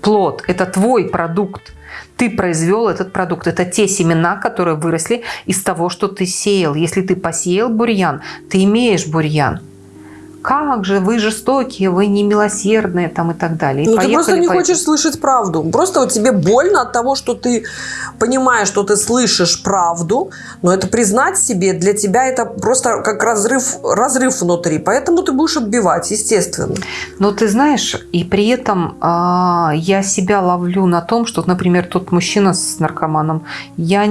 [SPEAKER 1] плод, это твой продукт. Ты произвел этот продукт. Это те семена, которые выросли из того, что ты сеял. Если ты посеял бурьян, ты имеешь бурьян. Как же вы жестокие, вы немилосердные там и так далее. И
[SPEAKER 2] Ну, ты просто
[SPEAKER 1] поехали
[SPEAKER 2] не
[SPEAKER 1] по-
[SPEAKER 2] хочешь слышать правду. Просто вот тебе больно от того, что ты понимаешь, что ты слышишь правду, но это признать себе для тебя это просто как разрыв, разрыв внутри. Поэтому ты будешь отбивать, естественно.
[SPEAKER 1] Но ты знаешь, и при этом а, я себя ловлю на том, что, например, тот мужчина с наркоманом, я, я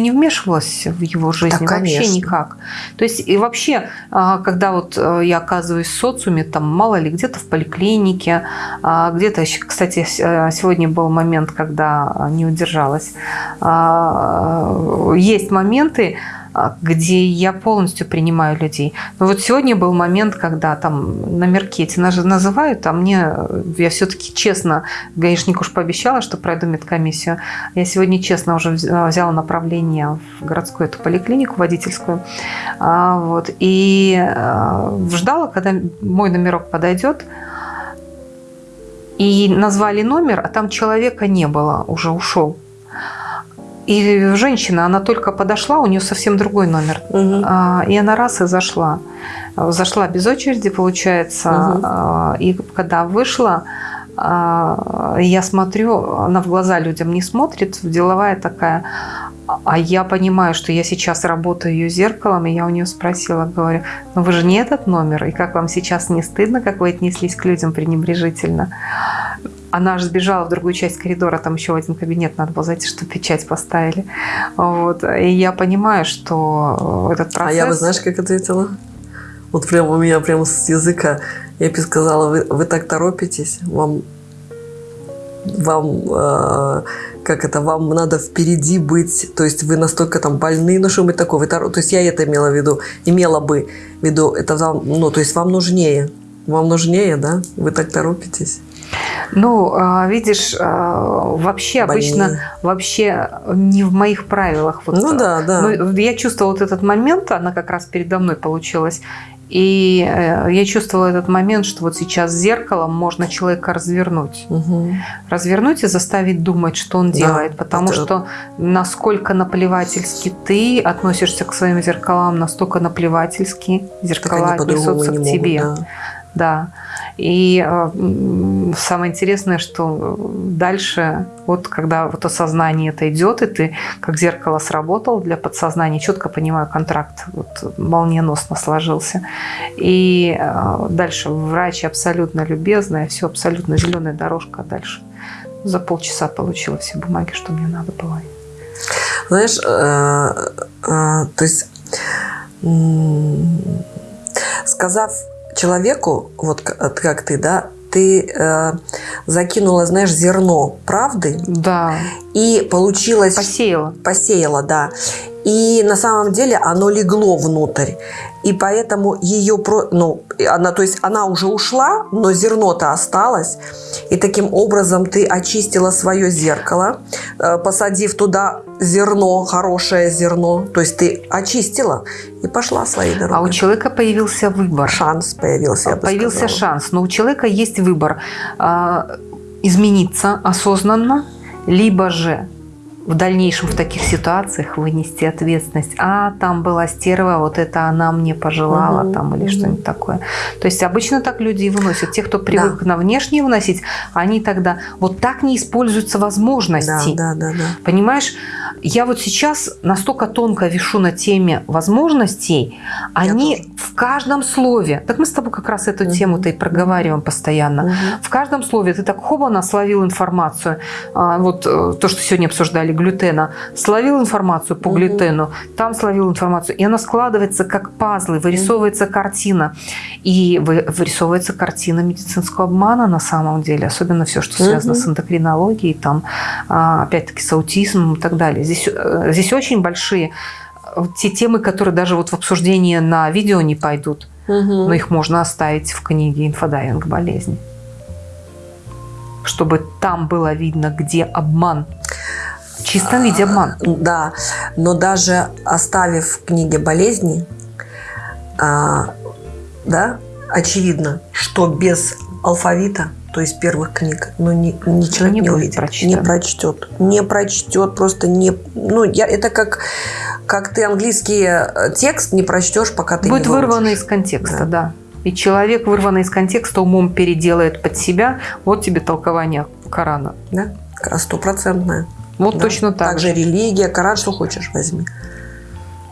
[SPEAKER 1] не вмешивалась в его жизнь
[SPEAKER 2] Да,
[SPEAKER 1] вообще
[SPEAKER 2] конечно.
[SPEAKER 1] никак. То есть и вообще, а, когда вот э, я оказываюсь в социуме, там мало ли где-то в поликлинике, а, где-то, кстати, э, сегодня был момент, когда не удержалась. А, Есть моменты, где я полностью принимаю людей. Но вот сегодня был момент, когда там номерки эти наж- называют, а мне, э, я все-таки честно, гаишнику уж пообещала, что пройду медкомиссию. Я сегодня честно уже вз- взяла направление в городскую эту поликлинику водительскую. А, Вот, и э, ждала, когда мой номерок подойдет. И назвали номер, а там человека не было, уже ушел. И женщина, она только подошла, у нее совсем другой номер. А, И она раз и зашла. Зашла без очереди, получается. А, И когда вышла, а, я смотрю, она в глаза людям не смотрит, деловая такая. А я понимаю, что я сейчас работаю ее зеркалом, и я у нее спросила, говорю, ну вы же не этот номер, и как вам сейчас не стыдно, как вы отнеслись к людям пренебрежительно? Она аж сбежала в другую часть коридора, там еще один кабинет надо было зайти, чтобы печать поставили. Вот. И я понимаю, что этот
[SPEAKER 2] А
[SPEAKER 1] процесс...
[SPEAKER 2] я бы, знаешь, как ответила? Вот прям у меня прямо с языка я бы сказала, вы, вы так торопитесь, вам, вам э, как это, вам надо впереди быть, то есть вы настолько там больны, ну что мы такое, вы, то есть я это имела в виду, имела бы в виду, это вам, ну то есть вам нужнее, вам нужнее, да, вы так торопитесь.
[SPEAKER 1] Ну, а, видишь, а, вообще Больнее. обычно вообще не в моих правилах.
[SPEAKER 2] Вот, ну да, да.
[SPEAKER 1] Но я чувствовала вот этот момент, она как раз передо мной получилась. И э, я чувствовала этот момент, что вот сейчас зеркалом можно человека развернуть.
[SPEAKER 2] Угу.
[SPEAKER 1] Развернуть и заставить думать, что он да, делает. Потому это... что насколько наплевательски ты относишься к своим зеркалам, настолько наплевательски зеркала отнесутся к тебе. Могут, да. Да. И э, самое интересное, что дальше, вот когда вот осознание это идет, и ты как зеркало сработал для подсознания, четко понимаю, контракт вот, молниеносно сложился. И э, дальше врач абсолютно любезная, все абсолютно зеленая дорожка, а дальше за полчаса получила все бумаги, что мне надо было.
[SPEAKER 2] Знаешь, э, то есть сказав человеку, вот как ты, да, ты э, закинула, знаешь, зерно правды.
[SPEAKER 1] Да.
[SPEAKER 2] И получилось...
[SPEAKER 1] Посеяла.
[SPEAKER 2] Посеяла, да. И на самом деле оно легло внутрь. И поэтому ее, ну, она, то есть она уже ушла, но зерно-то осталось. И таким образом ты очистила свое зеркало, э, посадив туда зерно, хорошее зерно. То есть ты очистила и пошла своей дорогой.
[SPEAKER 1] А у человека появился выбор.
[SPEAKER 2] Шанс появился,
[SPEAKER 1] Появился шанс. Но у человека есть выбор а, измениться осознанно, либо же в дальнейшем в таких ситуациях вынести ответственность. А, там была стерва, вот это она мне пожелала, угу, там, или угу. что-нибудь такое. То есть обычно так люди и выносят. Те, кто привык да. на внешнее выносить, они тогда вот так не используются возможности.
[SPEAKER 2] Да, да, да, да.
[SPEAKER 1] Понимаешь? Я вот сейчас настолько тонко вешу на теме возможностей, они в каждом слове, так мы с тобой как раз эту угу. тему-то и проговариваем постоянно, угу. в каждом слове ты так хоба словил информацию, а, вот э, то, что сегодня обсуждали, глютена, словил информацию по глютену, там словил информацию, и она складывается как пазлы, вырисовывается картина, и вырисовывается картина медицинского обмана на самом деле, особенно все, что связано с эндокринологией, там, а, опять-таки, с аутизмом и так далее. Здесь, э, здесь очень большие э, те темы, которые даже вот в обсуждении на видео не пойдут, угу. но их можно оставить в книге «Инфодайинг болезни». Чтобы там было видно, где обман. В чистом виде обман.
[SPEAKER 2] Да, но даже оставив в книге болезни, а, да, очевидно, что без алфавита то есть первых книг, но ни, ни человек не, не увидит, прочитан. не прочтет, не прочтет, просто не, ну я это как как ты английский э, текст не прочтешь, пока ты
[SPEAKER 1] будет
[SPEAKER 2] не
[SPEAKER 1] вырвано из контекста, да. да. И человек, вырванный из контекста, умом переделает под себя. Вот тебе толкование Корана.
[SPEAKER 2] Да, стопроцентное.
[SPEAKER 1] Вот да. точно так.
[SPEAKER 2] Также религия, Коран, что хочешь, возьми.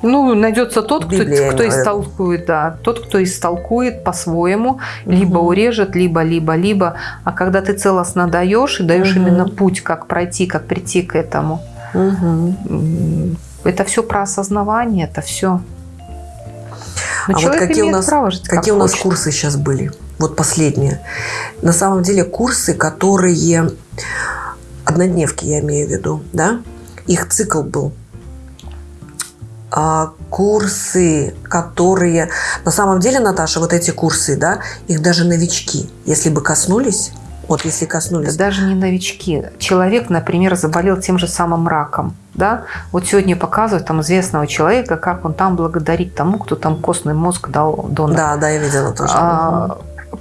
[SPEAKER 1] Ну, найдется тот, кто, кто истолкует, да, тот, кто истолкует по-своему, угу. либо урежет, либо, либо, либо. А когда ты целостно даешь и даешь угу. именно путь, как пройти, как прийти к этому,
[SPEAKER 2] угу.
[SPEAKER 1] это все про осознавание, это все.
[SPEAKER 2] Но а вот какие у нас, право жить, какие у нас хочет. курсы сейчас были? Вот последние. На самом деле курсы, которые однодневки, я имею в виду, да? Их цикл был а, курсы, которые... На самом деле, Наташа, вот эти курсы, да, их даже новички, если бы коснулись, вот если коснулись...
[SPEAKER 1] Да даже не новички. Человек, например, заболел тем же самым раком. Да? Вот сегодня показывают там известного человека, как он там благодарит тому, кто там костный мозг дал донор.
[SPEAKER 2] Да, да, я видела тоже.
[SPEAKER 1] А,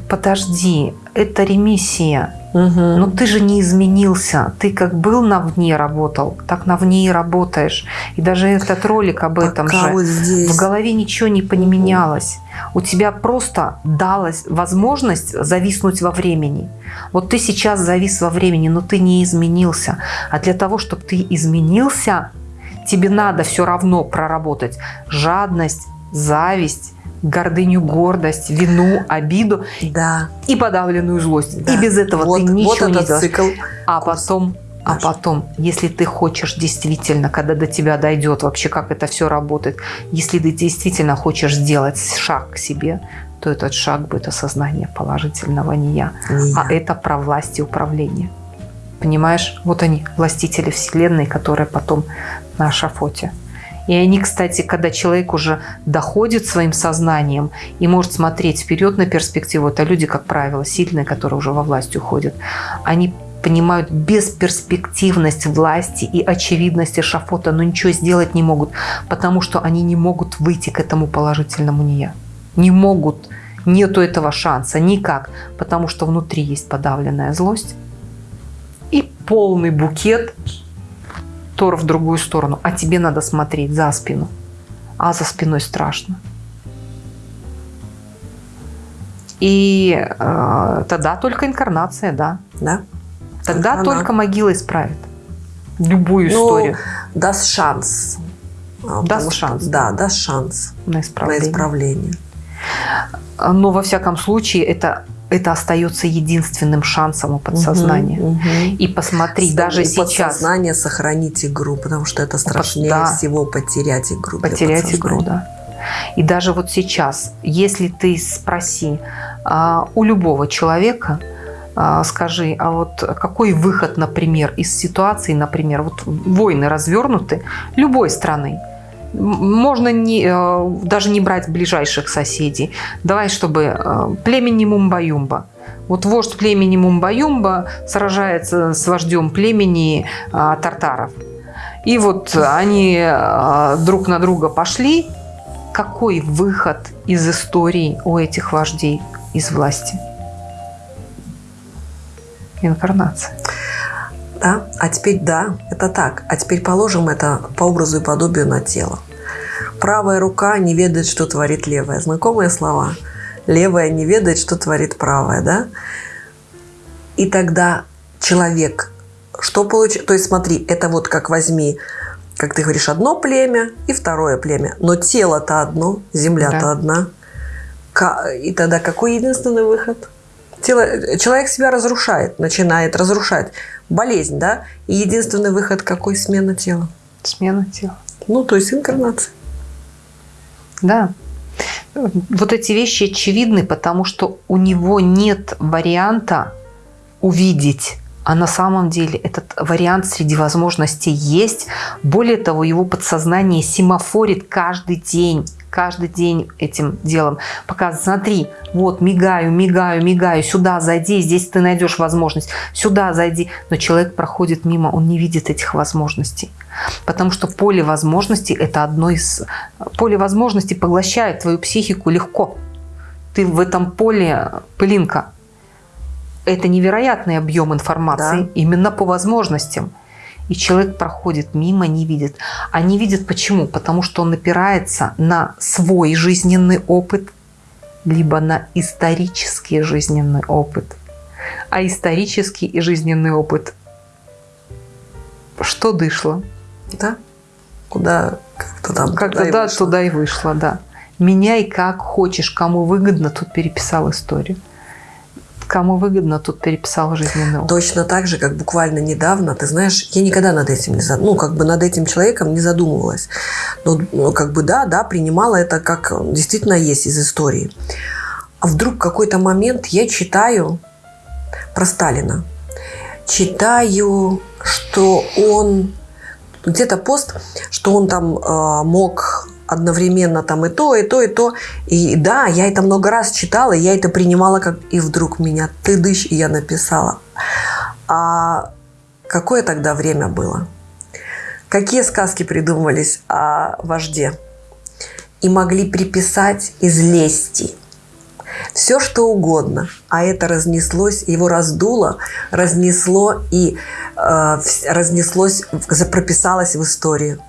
[SPEAKER 1] подожди, это ремиссия.
[SPEAKER 2] Угу.
[SPEAKER 1] Но ты же не изменился. Ты как был на вне работал, так на вне и работаешь. И даже этот ролик об Пока этом же.
[SPEAKER 2] Вот здесь.
[SPEAKER 1] В голове ничего не поменялось. У тебя просто далась возможность зависнуть во времени. Вот ты сейчас завис во времени, но ты не изменился. А для того, чтобы ты изменился, тебе надо все равно проработать жадность, зависть, гордыню, гордость, вину, обиду
[SPEAKER 2] да.
[SPEAKER 1] и подавленную злость. Да. И без этого вот, ты ничего вот не делаешь. Цикл. А потом А потом, если ты хочешь действительно, когда до тебя дойдет вообще, как это все работает, если ты действительно хочешь сделать шаг к себе, то этот шаг будет осознание положительного не я,
[SPEAKER 2] Не
[SPEAKER 1] а
[SPEAKER 2] я.
[SPEAKER 1] это про власть и управление. Понимаешь? Вот они, властители Вселенной, которые потом на шафоте. И они, кстати, когда человек уже доходит своим сознанием и может смотреть вперед на перспективу, это люди, как правило, сильные, которые уже во власть уходят, они понимают бесперспективность власти и очевидность шафота, но ничего сделать не могут, потому что они не могут выйти к этому положительному не. Не могут. Нету этого шанса никак, потому что внутри есть подавленная злость и полный букет Тор в другую сторону, а тебе надо смотреть за спину. А за спиной страшно. И э, тогда только инкарнация, да.
[SPEAKER 2] Да?
[SPEAKER 1] Тогда
[SPEAKER 2] Она.
[SPEAKER 1] только могила исправит любую
[SPEAKER 2] Ну,
[SPEAKER 1] историю
[SPEAKER 2] даст шанс. А, что-
[SPEAKER 1] шанс.
[SPEAKER 2] Да, даст шанс
[SPEAKER 1] на
[SPEAKER 2] на
[SPEAKER 1] исправление.
[SPEAKER 2] исправление.
[SPEAKER 1] Но во всяком случае это, это остается единственным шансом у подсознания.
[SPEAKER 2] Мгм, мгм.
[SPEAKER 1] И посмотри, даже
[SPEAKER 2] у
[SPEAKER 1] сейчас
[SPEAKER 2] подсознания сохранить игру, потому что это страшнее
[SPEAKER 1] да.
[SPEAKER 2] всего потерять игру.
[SPEAKER 1] потерять игру, да. И даже вот сейчас, если ты спроси а, у любого человека, а, скажи, а вот какой выход, например, из ситуации, например, вот войны развернуты любой страны, можно не, э, даже не брать ближайших соседей. Давай, чтобы э, племени Мумбаюмба. Вот вождь племени Мумбаюмба сражается с вождем племени а, тартаров. И вот они друг на друга пошли. Какой выход из истории у этих вождей из власти? Инкарнация.
[SPEAKER 2] Да? А теперь да, это так. А теперь положим это по образу и подобию на тело. Правая рука не ведает, что творит левая. Знакомые слова. Левая не ведает, что творит правая, да? И тогда человек, что получит? То есть смотри, это вот как возьми, как ты говоришь, одно племя и второе племя. Но тело-то одно, земля-то
[SPEAKER 1] Да.
[SPEAKER 2] одна. И тогда какой единственный выход? Тело, человек себя разрушает, начинает разрушать. Болезнь, да? И единственный выход какой? Смена тела.
[SPEAKER 1] Смена тела.
[SPEAKER 2] Ну, то есть инкарнация.
[SPEAKER 1] Да. Вот эти вещи очевидны, потому что у него нет варианта увидеть. А на самом деле этот вариант среди возможностей есть. Более того, его подсознание семафорит каждый день. Каждый день этим делом. Показывает, смотри, вот мигаю, мигаю, мигаю, сюда зайди, здесь ты найдешь возможность, сюда зайди. Но человек проходит мимо, он не видит этих возможностей. Потому что поле возможностей – это одно из... Поле возможностей поглощает твою психику легко. Ты в этом поле пылинка. Это невероятный объем информации
[SPEAKER 2] Да.
[SPEAKER 1] именно по возможностям. И человек проходит мимо, не видит. А не видит почему? Потому что он опирается на свой жизненный опыт, либо на исторический жизненный опыт. А исторический и жизненный опыт что дышло?
[SPEAKER 2] Да? Куда как-то там.
[SPEAKER 1] Как
[SPEAKER 2] туда и
[SPEAKER 1] туда,
[SPEAKER 2] вышло.
[SPEAKER 1] туда и вышло, да. Меняй как хочешь, кому выгодно, тут переписал историю. Кому выгодно, тут переписал жизненный опыт.
[SPEAKER 2] Точно так же, как буквально недавно, ты знаешь, я никогда над этим не зад- ну, как бы над этим человеком не задумывалась. Но, ну, как бы да, да, принимала это как действительно есть из истории. А вдруг какой-то момент я читаю про Сталина. Читаю, что он где-то пост, что он там э, мог одновременно там и то, и то, и то. И да, я это много раз читала, я это принимала как... И вдруг меня ты дышь, и я написала. А какое тогда время было? Какие сказки придумывались о вожде? И могли приписать из лести. Все что угодно. А это разнеслось, его раздуло, разнесло и э, разнеслось, прописалось в историю.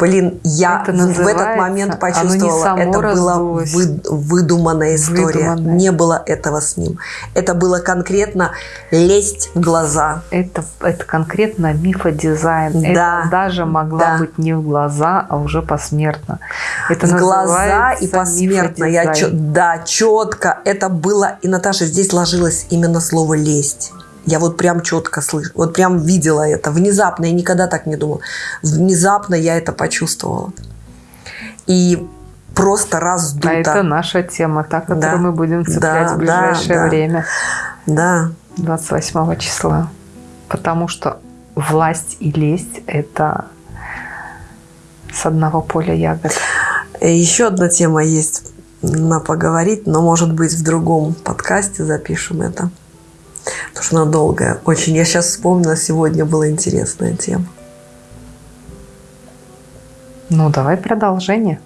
[SPEAKER 2] Блин, я
[SPEAKER 1] Это
[SPEAKER 2] в- этот момент
[SPEAKER 1] само
[SPEAKER 2] это была
[SPEAKER 1] раздулось.
[SPEAKER 2] вы- выдуманная история.
[SPEAKER 1] Выдуманная.
[SPEAKER 2] Не было этого с ним. Это было конкретно лезть в глаза.
[SPEAKER 1] Это, это конкретно мифодизайн.
[SPEAKER 2] Да.
[SPEAKER 1] Это даже могла
[SPEAKER 2] Да.
[SPEAKER 1] быть не в глаза, а уже посмертно. Это
[SPEAKER 2] в глаза и посмертно. Я да, четко это было. И Наташа здесь ложилось именно слово лесть. Я вот прям четко слышу, вот прям видела это. Внезапно, я никогда так не думала. Внезапно я это почувствовала. И просто раздуто.
[SPEAKER 1] А это наша тема, та, которую
[SPEAKER 2] Да.
[SPEAKER 1] мы будем цеплять
[SPEAKER 2] Да,
[SPEAKER 1] в ближайшее
[SPEAKER 2] да,
[SPEAKER 1] время,
[SPEAKER 2] Да,
[SPEAKER 1] 28 числа. Потому что власть и лесть – это с одного поля ягод.
[SPEAKER 2] Э, Еще одна тема есть на поговорить, но, может быть, в другом подкасте запишем это. Потому что она долгая. Очень. Я сейчас вспомнила, сегодня была интересная тема.
[SPEAKER 1] Ну, давай продолжение.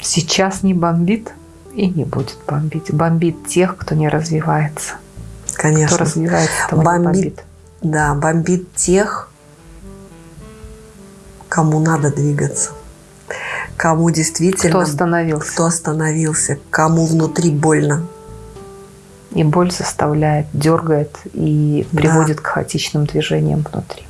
[SPEAKER 1] Сейчас не бомбит и не будет бомбить. Бомбит тех, кто не развивается. Кто
[SPEAKER 2] Конечно.
[SPEAKER 1] развивается, того не
[SPEAKER 2] Бомбит.
[SPEAKER 1] бомбит.
[SPEAKER 2] Да, бомбит тех, кому надо двигаться. Кому действительно...
[SPEAKER 1] Кто остановился.
[SPEAKER 2] кто остановился, кому внутри больно.
[SPEAKER 1] И боль заставляет, дергает и
[SPEAKER 2] Да.
[SPEAKER 1] приводит к хаотичным движениям внутри.